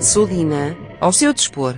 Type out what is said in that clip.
Sodina ao seu dispor.